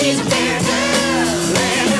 she's a bear girl.